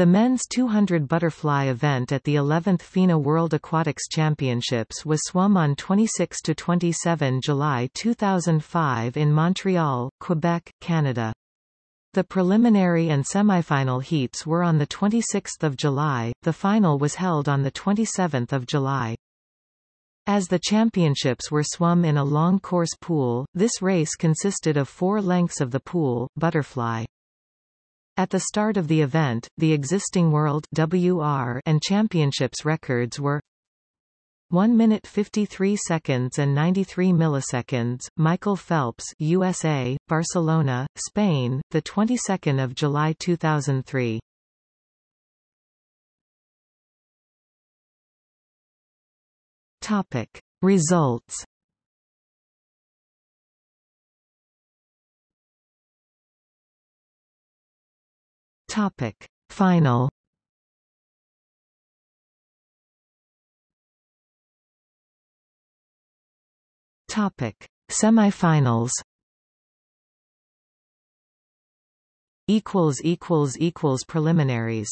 The men's 200 butterfly event at the 11th FINA World Aquatics Championships was swum on 26–27 July 2005 in Montreal, Quebec, Canada. The preliminary and semifinal heats were on 26 July, the final was held on 27 July. As the championships were swum in a long course pool, this race consisted of four lengths of the pool, butterfly. At the start of the event, the existing World WR and Championships records were 1 minute 53 seconds and 93 milliseconds. Michael Phelps, USA, Barcelona, Spain, the 22nd of July 2003. Topic: Results Topic. Final. Topic. Semifinals. Equals equals equals preliminaries